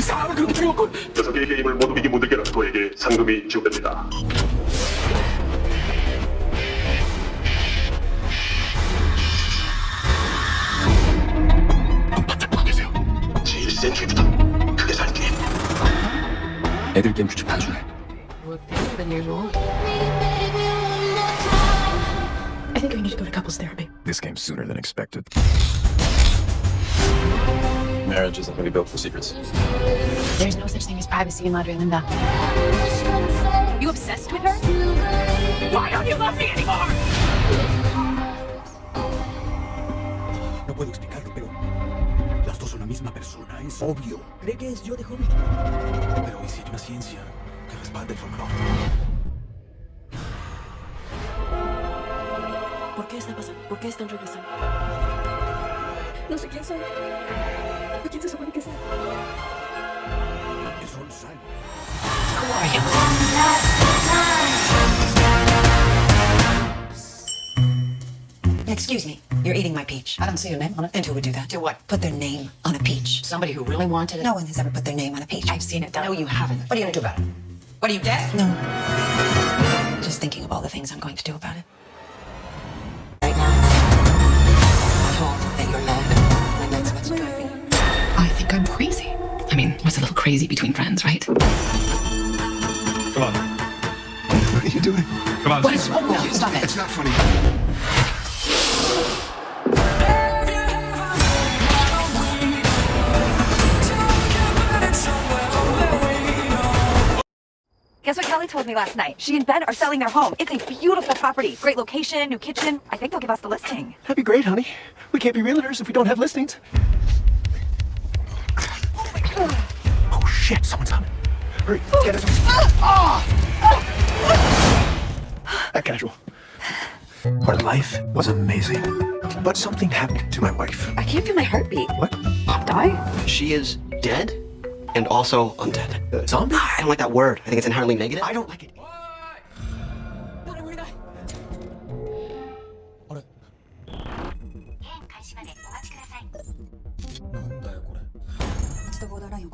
사람을 그렇게 죽였군. 여섯 개의 게임을 모두 이긴 분들께는 그에게 상금이 지급됩니다. 센 죄부터 크게 살게. 애들 게임 규칙 단순해. Than usual. I think we need to go to couples therapy. This came sooner than expected. Marriage isn't really built for secrets. There's no such thing as privacy in Madre Linda. You obsessed with her? Why don't you love me anymore? No puedo explicarlo, pero las dos son la misma persona, es obvio. ¿Cree que es yo de joven? Pero ¿y si hay una ciencia que respalde el folclore? ¿Por qué está pasando? ¿Por qué están regresando? No sé quién soy. ¿A quién se supone que soy? Es Gonzalo. Excuse me, you're eating my peach. I don't see your name on it. And who would do that? Do what? Put their name on a peach. Somebody who really wanted it? No one has ever put their name on a peach. I've seen it done. No, you haven't. What are you gonna do about it? What are you deaf? No. Just thinking of all the things I'm going to do about it. Think I'm crazy. I mean, what's a little crazy between friends, right? Come on. What are you doing? Come on. What is wrong with you? Stop it. It's not funny. Guess what Kelly told me last night? She and Ben are selling their home. It's a beautiful property. Great location, new kitchen. I think they'll give us the listing. That'd be great, honey. We can't be realtors if we don't have listings. Shit, someone's coming. Hurry, get us. That casual. Our life was amazing. But something happened to my wife. I can't feel my heartbeat. What? Die? She is dead and also undead. Uh, zombie? I don't like that word. I think it's inherently negative. I don't like it.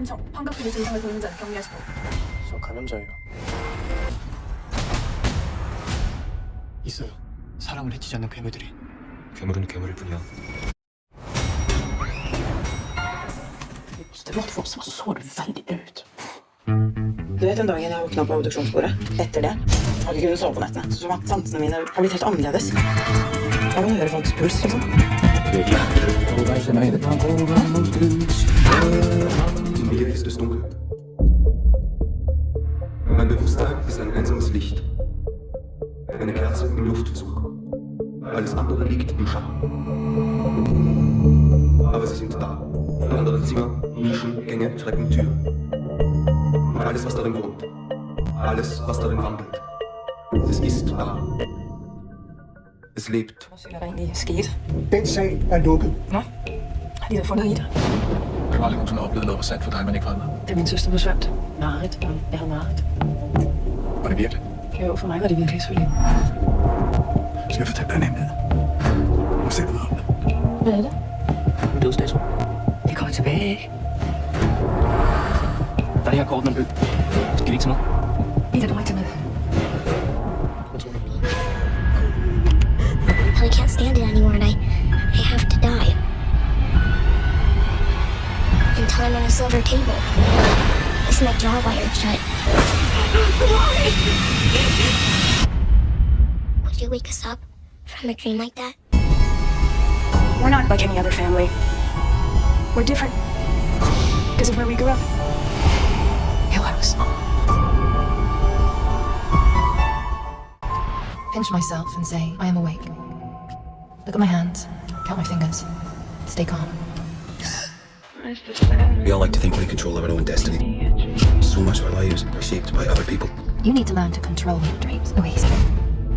환청, 환각기의 증상을 보이는 자를 격리하시고. 저 감염자예요. 있어요. 사람을 해치지 않는 괴물들이. 괴물은 괴물일 뿐이야. Det var två som såg väldigt ut. Du vet den dagen jeg våkna på obduksjonsbordet? Etter det har ikke kunnet sove på nettene. Så at sansene mine har blitt helt annerledes. Jeg kan høre folks puls, liksom. Es dunkel. Mein Bewusstsein ist ein einsames Licht. Eine Kerze im Luftzug. Alles andere liegt im Schatten. Aber sie sind da. In anderen Zimmer, Nischen, Gänge, Treppen, Türen. Und alles, was darin wohnt. Alles, was darin wandelt. Es ist da. Es lebt. Så er der egentlig sket. Den sag er lukket. Nå, har aldrig nogensinde oplevet noget sandt for dig, men ikke for andre? Da min søster forsvandt. Marit. Jeg havde Marit. Var det virkelig? Jo, for mig var det virkelig selvfølgelig. Skal jeg fortælle dig en hemmelighed? Nu ser du om det. Hvad er det? Dødsdato. Det kommer tilbage, ikke? Der er det her kort, man bød. Skal vi ikke tage noget? Ida, du må ikke tage med. turned on a silver table. It's my jaw wired shut. Why? Would you wake us up from a dream like that? We're not like any other family. We're different. Because of where we grew up. Pillows. Pinch myself and say, I am awake. Look at my hands. Count my fingers. Stay calm. We all like to think in control our own destiny. So much of our lives are shaped by other people. You need to learn to control your dreams, Louise.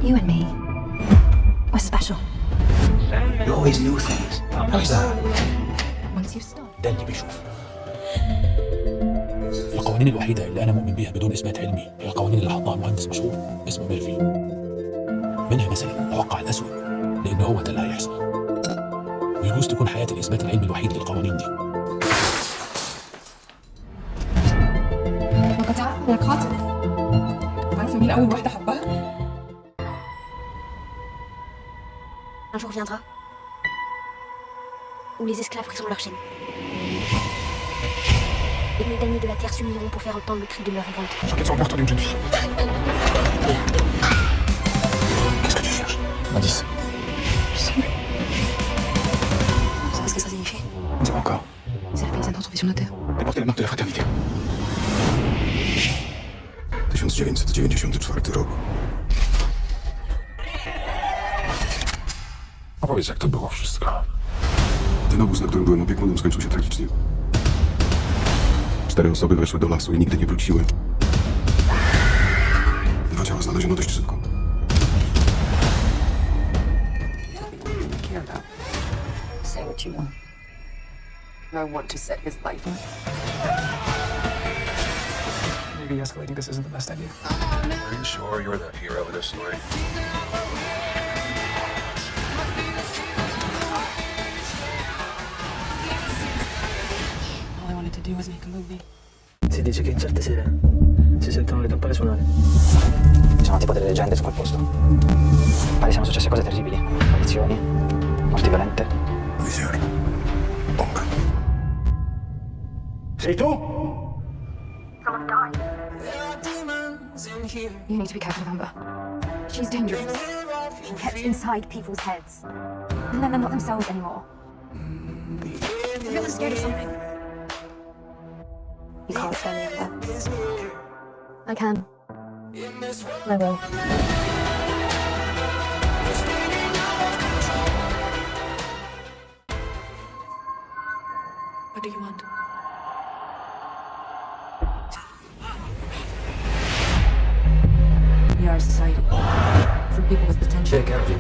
You and me, we're special. You always knew things. How's that? Once you stop. ده اللي بيشوف القوانين الوحيدة اللي أنا مؤمن بيها بدون إثبات علمي هي القوانين اللي حطها مهندس مشهور اسمه ميرفي منها مثلا توقع الأسوأ لأن هو ده اللي هيحصل ويجوز تكون حياة الإثبات العلمي الوحيد للقوانين دي ما كنت عارفة انك خاطب عارفة مين أول واحدة حبها؟ Un jour viendra où les esclaves briseront leur chaîne. Et les damnés de la terre s'uniront pour faire entendre le cri de leur révolte. J'enquête sur le meurtre d'une jeune fille. Qu'est-ce que tu cherches Indice. Vous savez ce que ça signifie On ne sait pas encore. C'est la paysanne retrouvée sur nos terres. Elle portait la marque 1994 rok. Opowiedz, jak to było wszystko. Ten obóz, na którym byłem opiekunem, skończył się tragicznie. Cztery osoby weszły do lasu i nigdy nie wróciły. Dwa ciała znaleziono dość szybko. Say what you want. I want to set his life on. Maybe escalating this isn't the best idea. Are you sure you're the hero of this story? All I wanted to do was make a movie. Si dice che in certe sere si sentono le campane suonare. Ci sono tipo delle leggende su quel posto. Pare siano successe cose terribili. Apparizioni, morti violente. Visioni. Ombre. Sei tu? You need to be careful of Amber. She's dangerous. She gets inside people's heads. And then they're not themselves anymore. I feel I'm scared of something. You can't scare me, Amber. I can. I will. What do you want? We are a society for people with potential. Take care of you.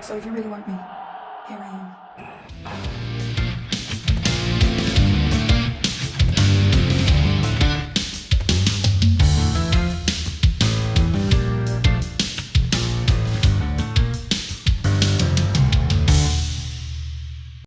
So if you really want me, here I am.